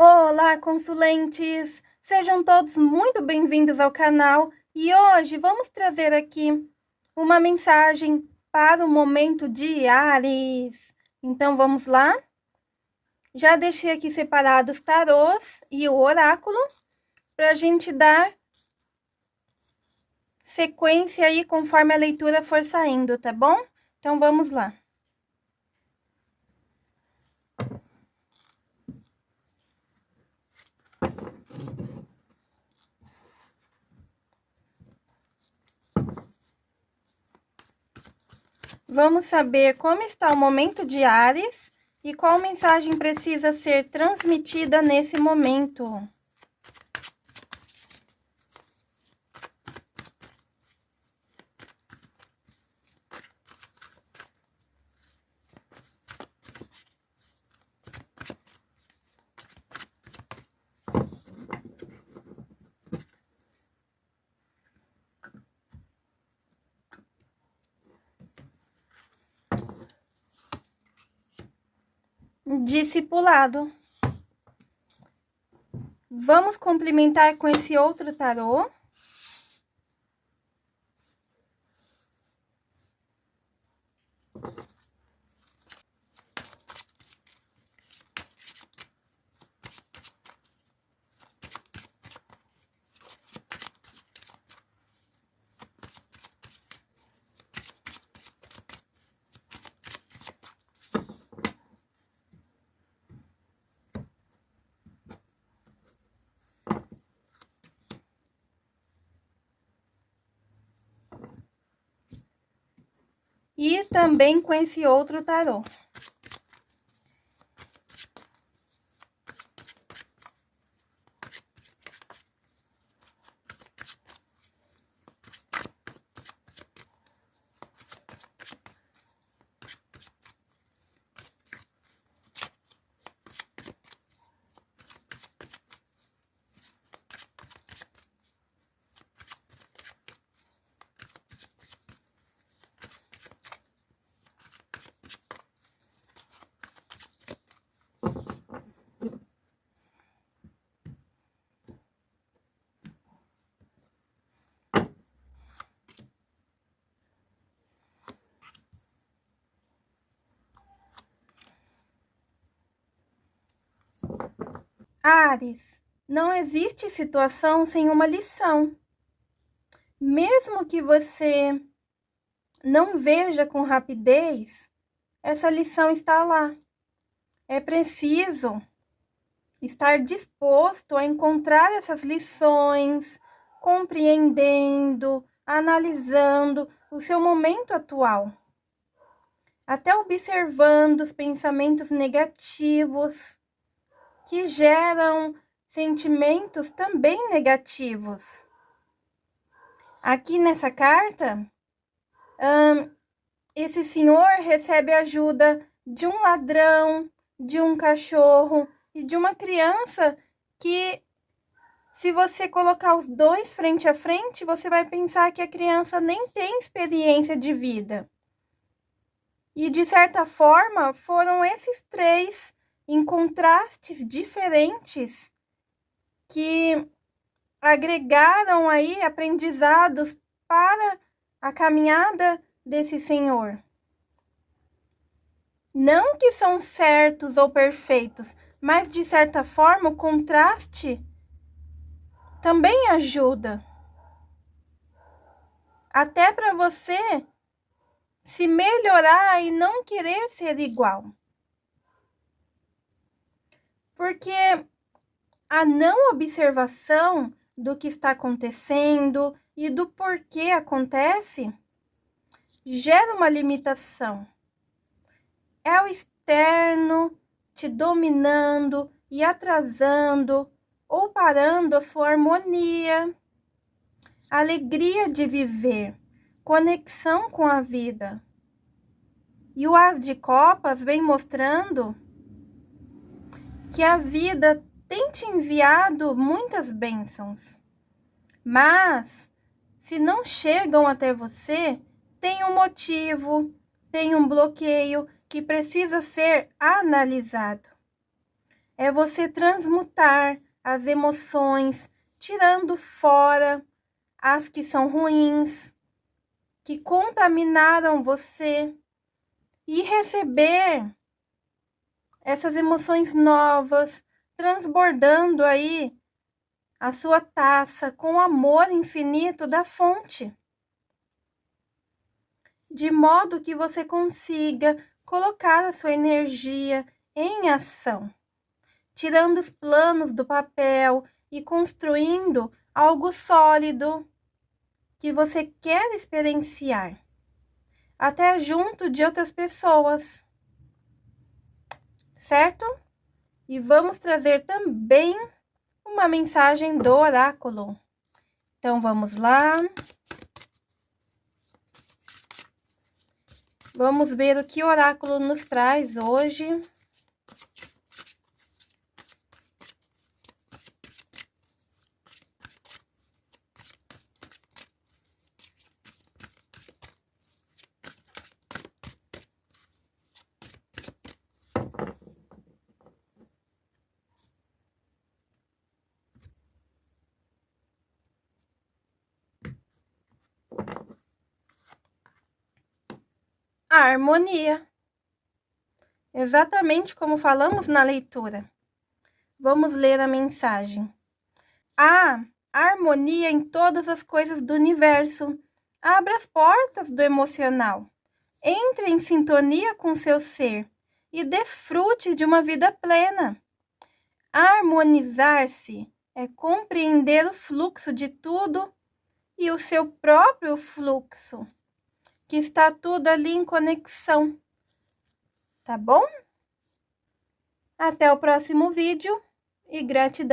Olá, consulentes! Sejam todos muito bem-vindos ao canal e hoje vamos trazer aqui uma mensagem para o momento de Ares. Então, vamos lá? Já deixei aqui separados os tarôs e o oráculo para a gente dar sequência aí conforme a leitura for saindo, tá bom? Então, vamos lá. Vamos saber como está o momento de Ares e qual mensagem precisa ser transmitida nesse momento. Discipulado. Vamos complementar com esse outro tarô. e também com esse outro tarô. Ares, não existe situação sem uma lição. Mesmo que você não veja com rapidez, essa lição está lá. É preciso estar disposto a encontrar essas lições, compreendendo, analisando o seu momento atual. Até observando os pensamentos negativos que geram sentimentos também negativos. Aqui nessa carta, esse senhor recebe ajuda de um ladrão, de um cachorro e de uma criança que, se você colocar os dois frente a frente, você vai pensar que a criança nem tem experiência de vida. E, de certa forma, foram esses três em contrastes diferentes que agregaram aí aprendizados para a caminhada desse Senhor. Não que são certos ou perfeitos, mas de certa forma o contraste também ajuda. Até para você se melhorar e não querer ser igual. Porque a não observação do que está acontecendo e do porquê acontece gera uma limitação. É o externo te dominando e atrasando ou parando a sua harmonia, alegria de viver, conexão com a vida. E o As de Copas vem mostrando que a vida tem te enviado muitas bênçãos, mas se não chegam até você, tem um motivo, tem um bloqueio que precisa ser analisado. é você transmutar as emoções, tirando fora as que são ruins, que contaminaram você e receber essas emoções novas, transbordando aí a sua taça com o amor infinito da fonte. De modo que você consiga colocar a sua energia em ação, tirando os planos do papel e construindo algo sólido que você quer experienciar, até junto de outras pessoas, certo? E vamos trazer também uma mensagem do oráculo. Então, vamos lá. Vamos ver o que o oráculo nos traz hoje. A harmonia. Exatamente como falamos na leitura. Vamos ler a mensagem. Há harmonia em todas as coisas do universo. Abra as portas do emocional. Entre em sintonia com seu ser e desfrute de uma vida plena. Harmonizar-se é compreender o fluxo de tudo e o seu próprio fluxo que está tudo ali em conexão. Tá bom? Até o próximo vídeo e gratidão.